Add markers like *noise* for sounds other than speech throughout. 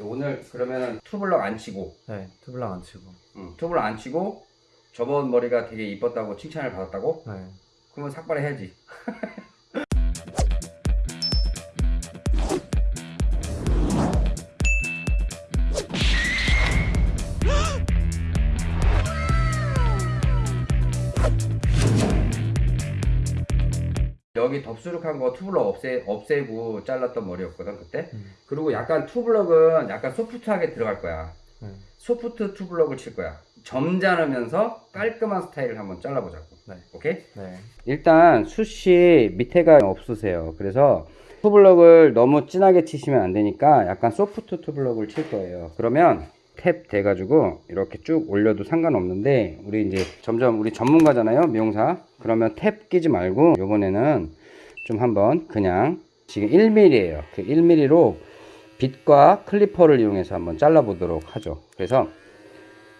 오늘 그러면은 투블럭 안 치고 네, 투블럭 안 치고. 응, 투블럭 안 치고 저번 머리가 되게 이뻤다고 칭찬을 받았다고? 네. 그러면 삭발해야지 *laughs* 여기 덥수룩한 거 투블럭 없애, 없애고 잘랐던 머리였거든 그때 음. 그리고 약간 투블럭은 약간 소프트하게 들어갈 거야 네. 소프트 투블럭을 칠 거야 점잖으면서 깔끔한 스타일을 한번 잘라보자고 네. 오케이? 네. 일단 숱이 밑에가 없으세요 그래서 투블럭을 너무 진하게 치시면 안 되니까 약간 소프트 투블럭을 칠 거예요 그러면 탭 돼가지고 이렇게 쭉 올려도 상관없는데 우리 이제 점점 우리 전문가잖아요 미용사. 그러면 탭 끼지 말고 요번에는 좀 한번 그냥 지금 1mm에요. 그 1mm로 빗과 클리퍼를 이용해서 한번 잘라 보도록 하죠. 그래서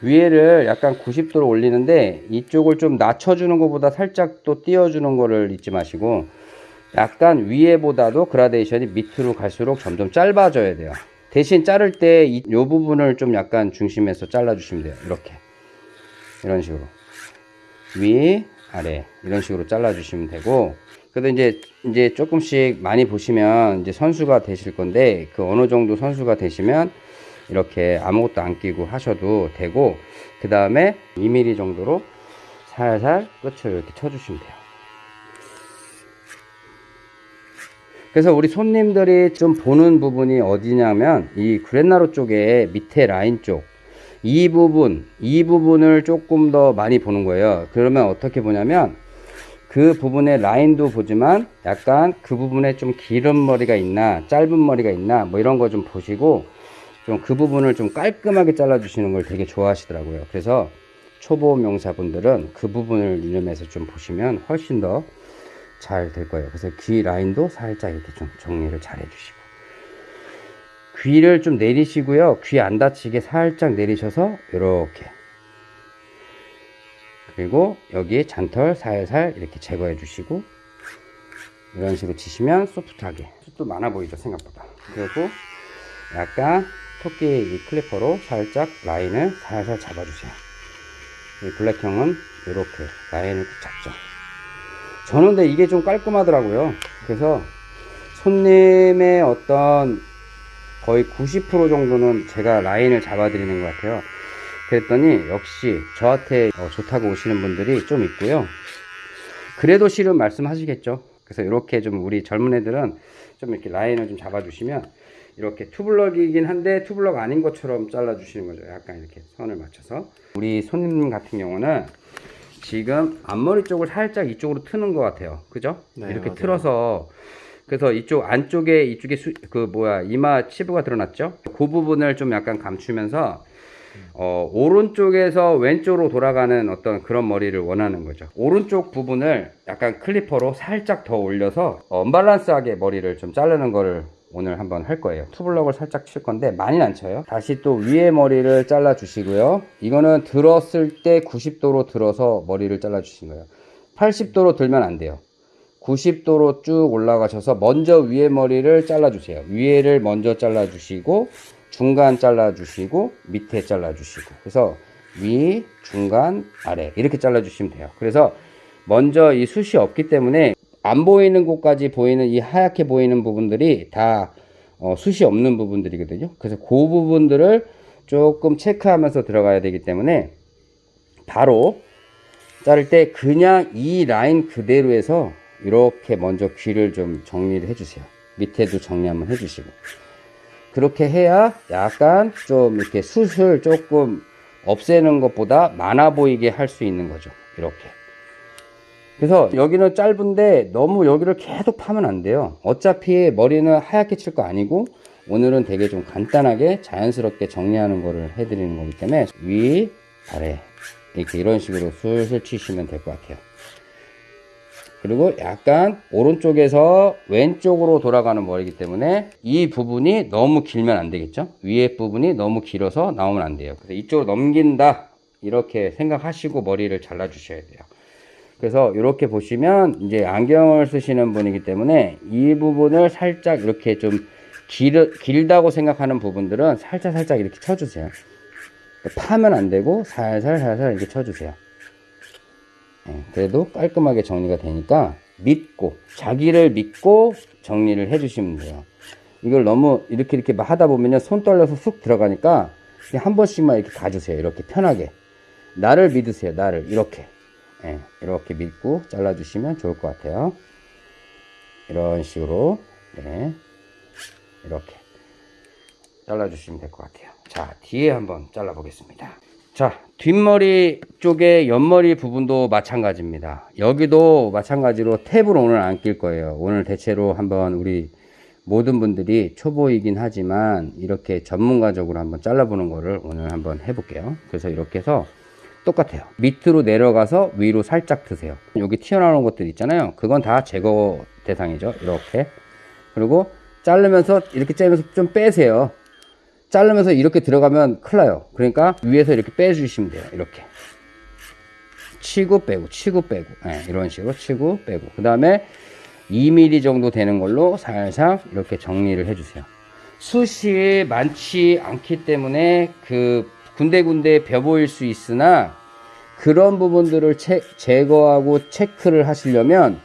위에를 약간 90도로 올리는데 이쪽을 좀 낮춰주는 것보다 살짝 또 띄워주는 거를 잊지 마시고 약간 위에보다도 그라데이션이 밑으로 갈수록 점점 짧아져야 돼요 대신 자를 때 이 부분을 좀 약간 중심에서 잘라 주시면 돼요. 이렇게. 이런 식으로. 위 아래. 이런 식으로 잘라 주시면 되고. 그래도 이제 이제 조금씩 많이 보시면 이제 선수가 되실 건데 그 어느 정도 선수가 되시면 이렇게 아무것도 안 끼고 하셔도 되고 그 다음에 2mm 정도로 살살 끝을 이렇게 쳐주시면 돼요 그래서 우리 손님들이 좀 보는 부분이 어디냐면 이 그랜나루 쪽에 밑에 라인 쪽. 이 부분 이 부분을 조금 더 많이 보는 거예요. 그러면 어떻게 보냐면 그 부분의 라인도 보지만 약간 그 부분에 좀 기른 머리가 있나 짧은 머리가 있나 뭐 이런 거 좀 보시고 좀 그 부분을 좀 깔끔하게 잘라 주시는 걸 되게 좋아하시더라고요. 그래서 초보 명사분들은 그 부분을 유념해서 좀 보시면 훨씬 더 잘 될 거예요. 그래서 귀 라인도 살짝 이렇게 좀 정리를 잘 해주시고. 귀를 좀 내리시고요. 귀 안 다치게 살짝 내리셔서 이렇게. 그리고 여기 잔털 살살 이렇게 제거해 주시고 이런 식으로 치시면 소프트하게. 숱도 많아 보이죠 생각보다. 그리고 약간 토끼 이 클리퍼로 살짝 라인을 살살 잡아주세요. 이 블랙형은 이렇게 라인을 꼭 잡죠 저는 근데 이게 좀 깔끔하더라고요. 그래서 손님의 어떤 거의 90% 정도는 제가 라인을 잡아 드리는 것 같아요. 그랬더니 역시 저한테 어, 좋다고 오시는 분들이 좀 있고요. 그래도 싫은 말씀 하시겠죠. 그래서 이렇게 좀 우리 젊은 애들은 좀 이렇게 라인을 좀 잡아 주시면 이렇게 투블럭이긴 한데 투블럭 아닌 것처럼 잘라 주시는 거죠. 약간 이렇게 선을 맞춰서. 우리 손님 같은 경우는 지금 앞머리 쪽을 살짝 이쪽으로 트는 것 같아요 그죠 네, 이렇게 맞아요. 틀어서 그래서 이쪽 안쪽에 이쪽에 수, 그 뭐야 이마 치부가 드러났죠 그 부분을 좀 약간 감추면서 어, 오른쪽에서 왼쪽으로 돌아가는 어떤 그런 머리를 원하는 거죠. 오른쪽 부분을 약간 클리퍼로 살짝 더 올려서 어, 언밸런스하게 머리를 좀 자르는 거를 오늘 한번 할 거예요. 투블럭을 살짝 칠 건데 많이는 안 쳐요. 다시 또 위에 머리를 잘라 주시고요. 이거는 들었을 때 90도로 들어서 머리를 잘라 주신 거예요. 80도로 들면 안 돼요. 90도로 쭉 올라가셔서 먼저 위에 머리를 잘라 주세요. 위에를 먼저 잘라 주시고 중간 잘라 주시고 밑에 잘라 주시고 그래서 위, 중간, 아래 이렇게 잘라 주시면 돼요. 그래서 먼저 이 숱이 없기 때문에 안 보이는 곳까지 보이는 이 하얗게 보이는 부분들이 다 어, 숱이 없는 부분들이거든요. 그래서 그 부분들을 조금 체크하면서 들어가야 되기 때문에 바로 자를 때 그냥 이 라인 그대로 해서 이렇게 먼저 귀를 좀 정리를 해주세요. 밑에도 정리 한번 해주시고. 그렇게 해야 약간 좀 이렇게 숱을 조금 없애는 것보다 많아 보이게 할 수 있는 거죠. 이렇게. 그래서 여기는 짧은데 너무 여기를 계속 파면 안 돼요. 어차피 머리는 하얗게 칠 거 아니고 오늘은 되게 좀 간단하게 자연스럽게 정리하는 거를 해드리는 거기 때문에 위, 아래 이렇게 이런 식으로 슬슬 치시면 될 것 같아요. 그리고 약간 오른쪽에서 왼쪽으로 돌아가는 머리이기 때문에 이 부분이 너무 길면 안 되겠죠 위에 부분이 너무 길어서 나오면 안 돼요 그래서 이쪽으로 넘긴다 이렇게 생각하시고 머리를 잘라 주셔야 돼요 그래서 이렇게 보시면 이제 안경을 쓰시는 분이기 때문에 이 부분을 살짝 이렇게 좀 길, 길다고 생각하는 부분들은 살짝 살짝 이렇게 쳐주세요. 파면 안 되고 살살 살살 이렇게 쳐주세요. 예, 그래도 깔끔하게 정리가 되니까 믿고 자기를 믿고 정리를 해주시면 돼요. 이걸 너무 이렇게 이렇게 막 하다 보면요 손 떨려서 쑥 들어가니까 한 번씩만 이렇게 가주세요. 이렇게 편하게 나를 믿으세요. 나를 이렇게 예, 이렇게 믿고 잘라주시면 좋을 것 같아요. 이런 식으로 네, 이렇게 잘라주시면 될 것 같아요. 자, 뒤에 한번 잘라보겠습니다. 자, 뒷머리 쪽에 옆머리 부분도 마찬가지입니다. 여기도 마찬가지로 탭을 오늘 안 낄 거예요. 오늘 대체로 한번 우리 모든 분들이 초보이긴 하지만 이렇게 전문가적으로 한번 잘라보는 거를 오늘 한번 해볼게요. 그래서 이렇게 해서 똑같아요. 밑으로 내려가서 위로 살짝 드세요. 여기 튀어나오는 것들 있잖아요. 그건 다 제거 대상이죠. 이렇게. 그리고 자르면서 이렇게 자르면서 좀 빼세요. 자르면서 이렇게 들어가면 큰일 나요. 그러니까 위에서 이렇게 빼주시면 돼요. 이렇게. 치고 빼고, 치고 빼고. 네, 이런 식으로 치고 빼고. 그 다음에 2mm 정도 되는 걸로 살살 이렇게 정리를 해주세요. 숱이 많지 않기 때문에 그 군데군데 벼 보일 수 있으나 그런 부분들을 체, 제거하고 체크를 하시려면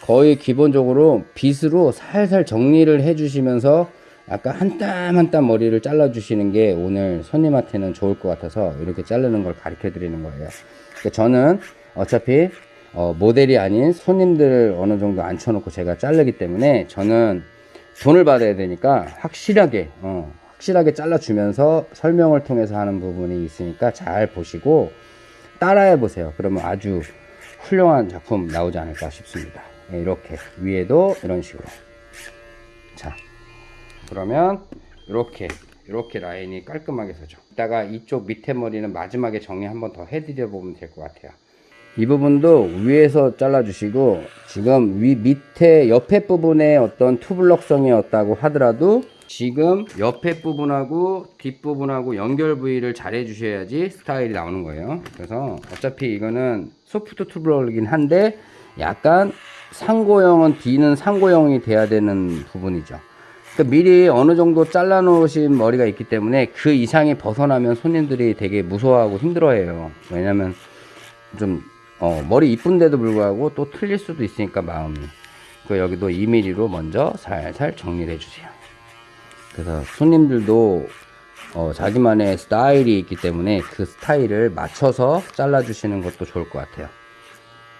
거의 기본적으로 빗으로 살살 정리를 해 주시면서 약간 한땀 한땀 머리를 잘라 주시는 게 오늘 손님한테는 좋을 것 같아서 이렇게 자르는 걸 가르쳐 드리는 거예요. 그러니까 저는 어차피 어, 모델이 아닌 손님들을 어느 정도 앉혀놓고 제가 자르기 때문에 저는 돈을 받아야 되니까 확실하게 어, 확실하게 잘라주면서 설명을 통해서 하는 부분이 있으니까 잘 보시고 따라해 보세요. 그러면 아주 훌륭한 작품 나오지 않을까 싶습니다. 네, 이렇게 위에도 이런 식으로. 자 그러면 이렇게 이렇게 라인이 깔끔하게 서죠. 이따가 이쪽 밑에 머리는 마지막에 정리 한번 더 해드려 보면 될 것 같아요. 이 부분도 위에서 잘라 주시고 지금 위 밑에 옆에 부분에 어떤 투블럭성이었다고 하더라도 지금 옆에 부분하고 뒷부분하고 연결 부위를 잘 해주셔야지 스타일이 나오는 거예요. 그래서 어차피 이거는 소프트 투블럭이긴 한데 약간 상고형은 D는 상고형이 돼야 되는 부분이죠. 그러니까 미리 어느 정도 잘라 놓으신 머리가 있기 때문에 그 이상이 벗어나면 손님들이 되게 무서워하고 힘들어해요. 왜냐면 좀 어, 머리 이쁜데도 불구하고 또 틀릴 수도 있으니까 마음이. 그 여기도 2mm로 먼저 살살 정리를 해주세요 그래서 손님들도 어, 자기만의 스타일이 있기 때문에 그 스타일을 맞춰서 잘라 주시는 것도 좋을 것 같아요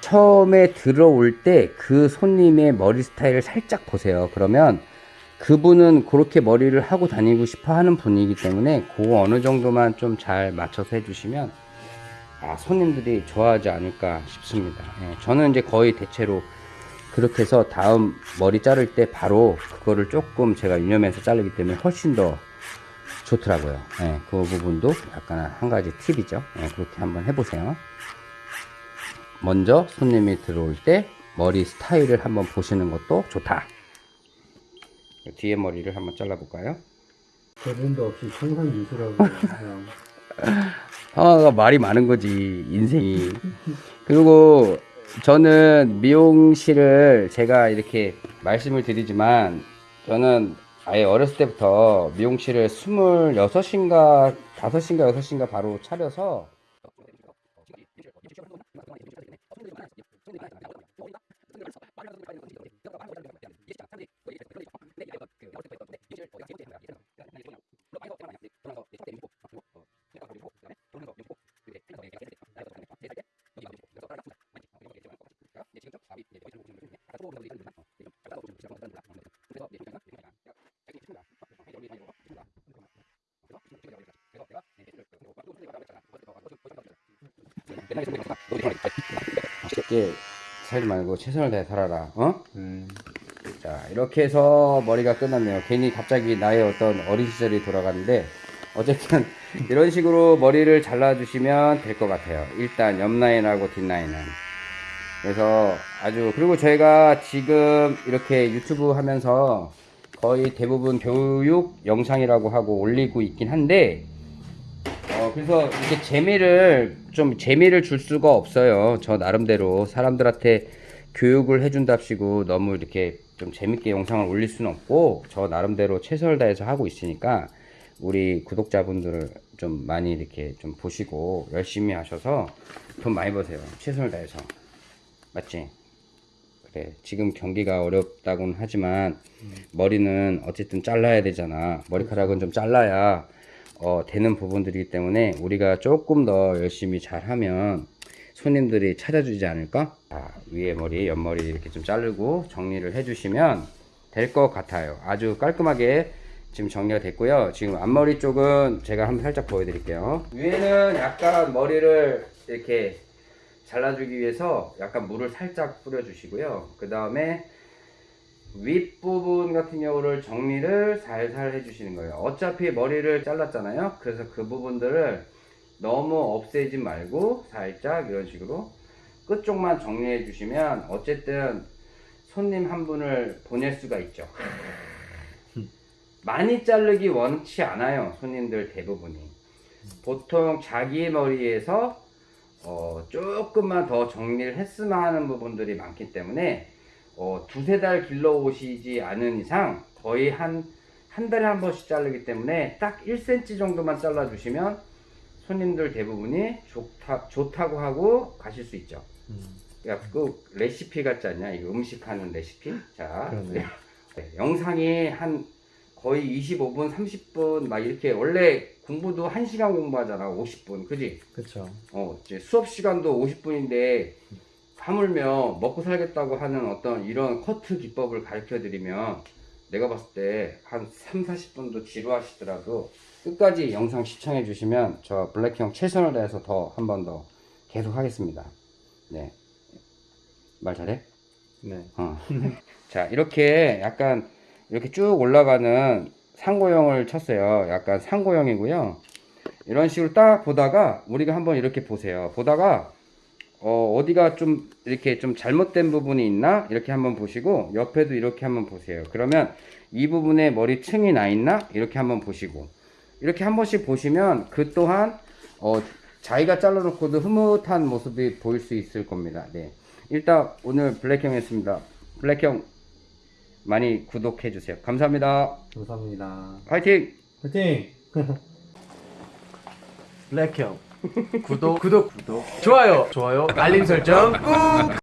처음에 들어올 때 그 손님의 머리 스타일을 살짝 보세요 그러면 그분은 그렇게 머리를 하고 다니고 싶어 하는 분이기 때문에 그 어느 정도만 좀 잘 맞춰서 해주시면 아, 손님들이 좋아하지 않을까 싶습니다. 예, 저는 이제 거의 대체로 그렇게 해서 다음 머리 자를 때 바로 그거를 조금 제가 유념해서 자르기 때문에 훨씬 더 좋더라고요. 예, 그 부분도 약간 한 가지 팁이죠. 예, 그렇게 한번 해보세요. 먼저 손님이 들어올 때 머리 스타일을 한번 보시는 것도 좋다. 뒤에 머리를 한번 잘라 볼까요? 대본도 없이 상상 미술하고 *laughs* 그냥 상아가 말이 많은 거지 인생이 그리고 저는 미용실을 제가 이렇게 말씀을 드리지만 저는 아예 어렸을 때부터 미용실을 26인가 5인가 6인가 바로 차려서 쉽게 살지 말고 최선을 다해 살아라 어? 음, 자 이렇게 해서 머리가 끝났네요. 괜히 갑자기 나의 어떤 어린 시절이 돌아가는데 어쨌든 *laughs* 이런 식으로 머리를 잘라 주시면 될 것 같아요. 일단 옆 라인하고 뒷 라인은. 그래서 아주 그리고 저희가 지금 이렇게 유튜브 하면서 거의 대부분 교육 영상이라고 하고 올리고 있긴 한데 어, 그래서 이렇게 재미를 좀 재미를 줄 수가 없어요. 저 나름대로 사람들한테 교육을 해준답시고 너무 이렇게 좀 재밌게 영상을 올릴 수는 없고 저 나름대로 최선을 다해서 하고 있으니까 우리 구독자분들을 좀 많이 이렇게 좀 보시고 열심히 하셔서 돈 많이 버세요. 최선을 다해서. 맞지? 그래. 지금 경기가 어렵다고는 하지만 머리는 어쨌든 잘라야 되잖아. 머리카락은 좀 잘라야 어, 되는 부분들이기 때문에 우리가 조금 더 열심히 잘하면 손님들이 찾아주지 않을까? 자, 위에 머리, 옆머리 이렇게 좀 자르고 정리를 해주시면 될 것 같아요. 아주 깔끔하게 지금 정리가 됐고요. 지금 앞머리 쪽은 제가 한번 살짝 보여드릴게요. 위에는 약간 머리를 이렇게 잘라주기 위해서 약간 물을 살짝 뿌려주시고요. 그 다음에 윗부분 같은 경우를 정리를 살살 해주시는 거예요. 어차피 머리를 잘랐잖아요. 그래서 그 부분들을 너무 없애지 말고 살짝 이런 식으로 끝쪽만 정리해 주시면 어쨌든 손님 한 분을 보낼 수가 있죠. 많이 자르기 원치 않아요. 손님들 대부분이. 보통 자기 머리에서 어, 조금만 더 정리를 했으면 하는 부분들이 많기 때문에 어, 두세 달 길러 오시지 않은 이상 거의 한, 한 달에 한 번씩 자르기 때문에 딱 1cm 정도만 잘라 주시면 손님들 대부분이 좋다, 좋다고 하고 가실 수 있죠. 야, 그 레시피 같지 않냐? 이거 음식하는 레시피? 자, 그러네. 네, 영상이 한 거의 25분, 30분 막 이렇게 원래 공부도 1시간 공부하잖아. 50분. 그지? 그쵸. 어, 이제 수업 시간도 50분인데 하물며 먹고 살겠다고 하는 어떤 이런 커트 기법을 가르쳐 드리면 내가 봤을 때 한 3, 40분도 지루하시더라도 끝까지 영상 시청해 주시면 저 블랙형 최선을 다해서 더 한 번 더 계속 하겠습니다. 네. 말 잘해? 네. 어. *laughs* 자, 이렇게 약간 이렇게 쭉 올라가는 상고형을 쳤어요. 약간 상고형이고요. 이런 식으로 딱 보다가 우리가 한번 이렇게 보세요. 보다가 어, 어디가 좀 이렇게 좀 잘못된 부분이 있나? 이렇게 한번 보시고 옆에도 이렇게 한번 보세요. 그러면 이 부분에 머리층이 나 있나? 이렇게 한번 보시고 이렇게 한 번씩 보시면 그 또한 어, 자기가 잘라놓고도 흐뭇한 모습이 보일 수 있을 겁니다. 네. 일단 오늘 블랙형이었습니다. 블랙형 많이 구독해 주세요. 감사합니다. 감사합니다. 화이팅! 화이팅! *laughs* 블랙형 구독 구독 구독 좋아요 좋아요 알림 설정 꾹